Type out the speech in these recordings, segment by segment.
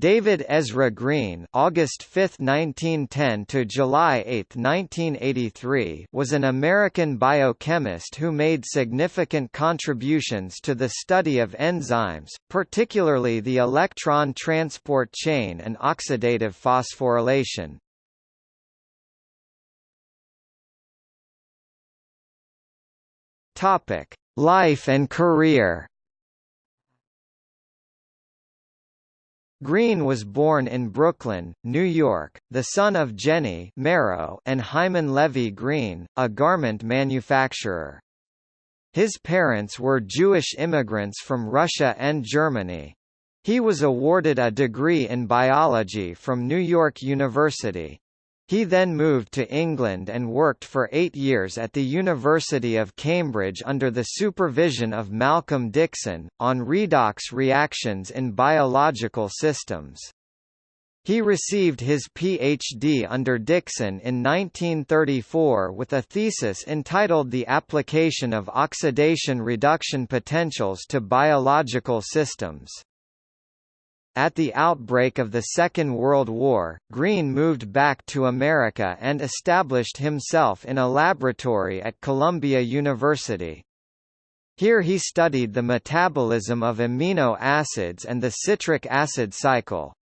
David Ezra Green August 5, 1910 to July 8, 1983 was an American biochemist who made significant contributions to the study of enzymes, particularly the electron transport chain and oxidative phosphorylation. Life and career Green was born in Brooklyn, New York, the son of Jenny Marrow and Hyman Levy Green, a garment manufacturer. His parents were Jewish immigrants from Russia and Germany. He was awarded a degree in biology from New York University. He then moved to England and worked for eight years at the University of Cambridge under the supervision of Malcolm Dixon, on redox reactions in biological systems. He received his Ph.D. under Dixon in 1934 with a thesis entitled The Application of Oxidation Reduction Potentials to Biological Systems. At the outbreak of the Second World War, Green moved back to America and established himself in a laboratory at Columbia University. Here he studied the metabolism of amino acids and the citric acid cycle.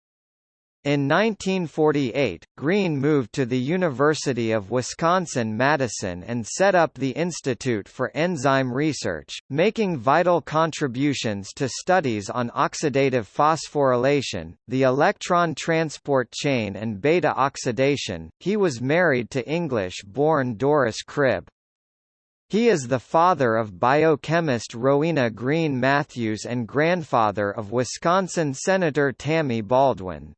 In 1948, Green moved to the University of Wisconsin-Madison and set up the Institute for Enzyme Research, making vital contributions to studies on oxidative phosphorylation, the electron transport chain and beta oxidation. He was married to English-born Doris Cribb. He is the father of biochemist Rowena Green Matthews and grandfather of Wisconsin Senator Tammy Baldwin.